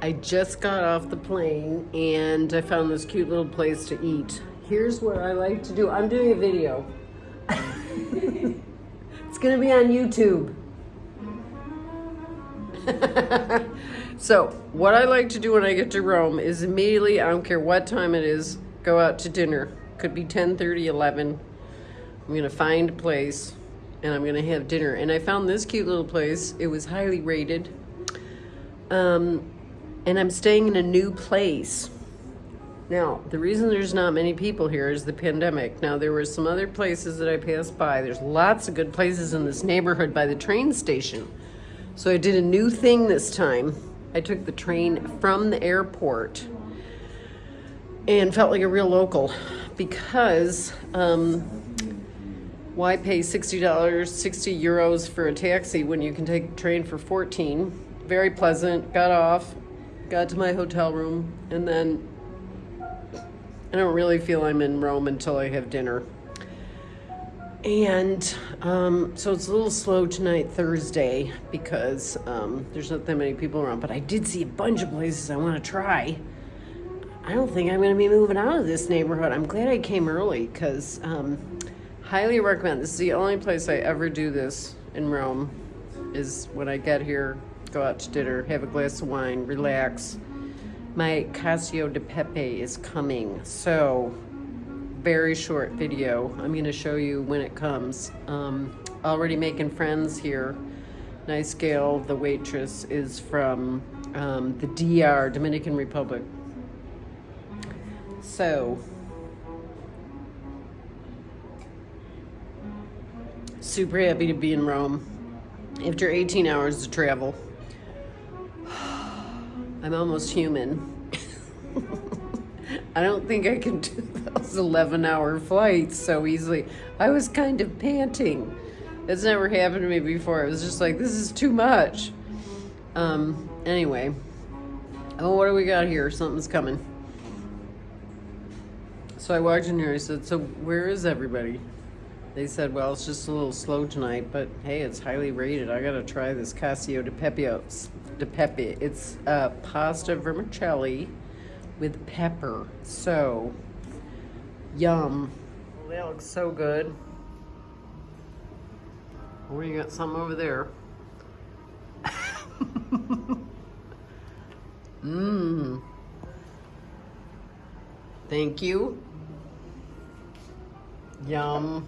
I just got off the plane and I found this cute little place to eat. Here's what I like to do. I'm doing a video. it's gonna be on YouTube. so, what I like to do when I get to Rome is immediately, I don't care what time it is, go out to dinner. Could be 10, 30, 11. I'm gonna find a place and I'm gonna have dinner. And I found this cute little place. It was highly rated. Um, and I'm staying in a new place. Now, the reason there's not many people here is the pandemic. Now, there were some other places that I passed by. There's lots of good places in this neighborhood by the train station. So I did a new thing this time. I took the train from the airport and felt like a real local because um, why pay $60, 60 euros for a taxi when you can take a train for 14? Very pleasant, got off, got to my hotel room, and then I don't really feel I'm in Rome until I have dinner. And um, so it's a little slow tonight, Thursday, because um, there's not that many people around. But I did see a bunch of places I want to try. I don't think I'm going to be moving out of this neighborhood. I'm glad I came early because um, highly recommend. This is the only place I ever do this in Rome. Is when I get here, go out to dinner, have a glass of wine, relax. My Cacio de Pepe is coming, so very short video. I'm going to show you when it comes. Um, already making friends here. Nice gal, the waitress, is from um, the DR, Dominican Republic. So, super happy to be in Rome after 18 hours of travel. I'm almost human. I don't think I can do those 11 hour flights so easily. I was kind of panting. It's never happened to me before. It was just like, this is too much. Um, anyway. Oh, what do we got here? Something's coming. So I walked in here, I said, so where is everybody? They said, well, it's just a little slow tonight, but hey, it's highly rated. I gotta try this Cacio de Pepe. De Pepe. It's uh, pasta vermicelli with pepper. So, yum. Well, that looks so good. Oh, you got some over there. Mmm. Thank you. Yum.